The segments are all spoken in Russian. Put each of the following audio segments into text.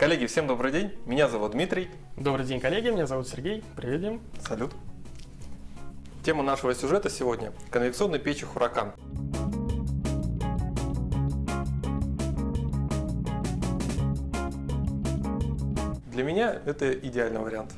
Коллеги, всем добрый день. Меня зовут Дмитрий. Добрый день, коллеги. Меня зовут Сергей. Привет, Дим. Салют. Тема нашего сюжета сегодня – конвекционные печи «Хуракан». Для меня это идеальный вариант.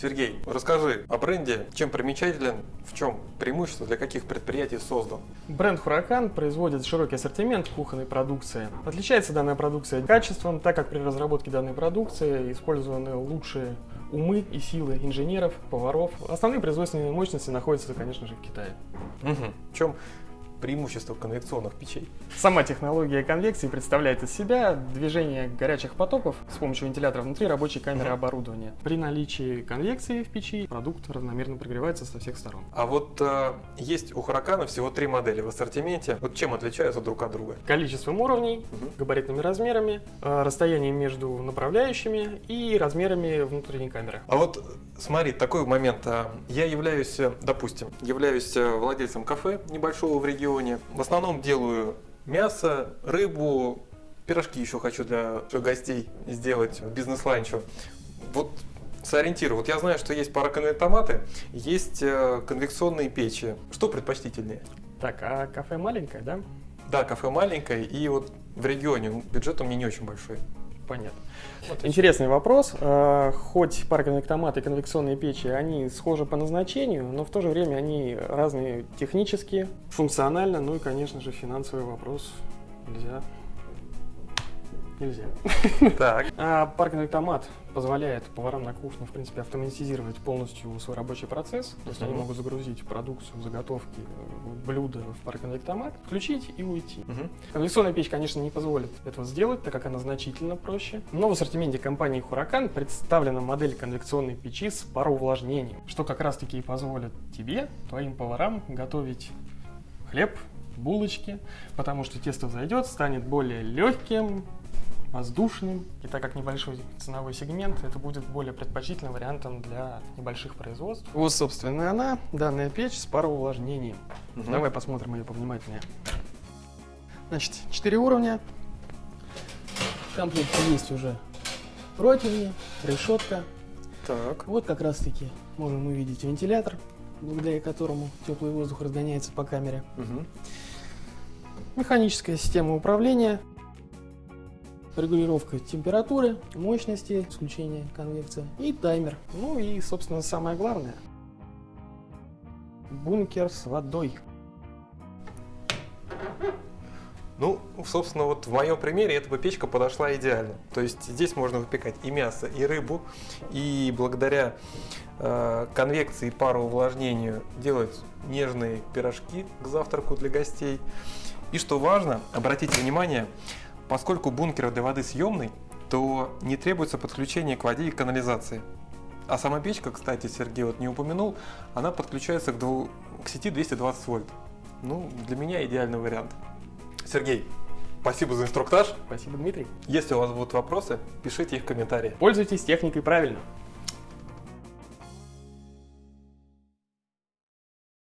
Сергей, расскажи о бренде, чем примечателен, в чем преимущество, для каких предприятий создан? Бренд Huracan производит широкий ассортимент кухонной продукции. Отличается данная продукция качеством, так как при разработке данной продукции использованы лучшие умы и силы инженеров, поваров. Основные производственные мощности находятся, конечно же, в Китае. Угу. В чем преимущество конвекционных печей. Сама технология конвекции представляет из себя движение горячих потоков с помощью вентилятора внутри рабочей камеры оборудования. При наличии конвекции в печи продукт равномерно прогревается со всех сторон. А вот э, есть у Huracan всего три модели в ассортименте. Вот чем отличаются друг от друга? Количеством уровней, угу. габаритными размерами, э, расстоянием между направляющими и размерами внутренней камеры. А вот смотри, такой момент. А, я являюсь, э, допустим, являюсь э, владельцем кафе небольшого в регионе, регионе. В основном делаю мясо, рыбу, пирожки еще хочу для гостей сделать, бизнес-ланчу. Вот сориентирую. Вот я знаю, что есть пароконвектоматы, есть э, конвекционные печи. Что предпочтительнее? Так, а кафе маленькое, да? Да, кафе маленькое, и вот в регионе бюджет у меня не очень большой. Понятно. Вот Интересный вопрос. А, хоть пароконвектоматы и конвекционные печи, они схожи по назначению, но в то же время они разные технически, функционально, ну и, конечно же, финансовый вопрос нельзя нельзя. Так. А паркинг-автомат позволяет поварам на кухне, в принципе, автоматизировать полностью свой рабочий процесс. То есть они могут загрузить продукцию, заготовки, блюда в паркинг-автомат, включить и уйти. Конвекционная печь, конечно, не позволит этого сделать, так как она значительно проще. Но в ассортименте компании Huracan представлена модель конвекционной печи с пароувлажнением, что как раз-таки и позволит тебе, твоим поварам, готовить хлеб, булочки, потому что тесто взойдет, станет более легким, воздушным. И так как небольшой ценовой сегмент, это будет более предпочтительным вариантом для небольших производств. Вот, собственно, она, данная печь с пароувлажнением. Угу. Давай посмотрим ее повнимательнее. Значит, 4 уровня. В комплекте есть уже противни, решетка. Так. Вот как раз таки можем увидеть вентилятор, благодаря которому теплый воздух разгоняется по камере. Угу. Механическая система управления регулировка температуры, мощности, исключение конвекции и таймер. Ну и, собственно, самое главное, бункер с водой. Ну, собственно, вот в моем примере эта бы печка подошла идеально. То есть здесь можно выпекать и мясо, и рыбу, и благодаря э, конвекции и пароувлажнению делать нежные пирожки к завтраку для гостей. И что важно, обратите внимание, Поскольку бункер для воды съемный, то не требуется подключение к воде и канализации. А сама печка, кстати, Сергей вот не упомянул, она подключается к, дву... к сети 220 вольт. Ну, для меня идеальный вариант. Сергей, спасибо за инструктаж. Спасибо, Дмитрий. Если у вас будут вопросы, пишите их в комментариях. Пользуйтесь техникой правильно.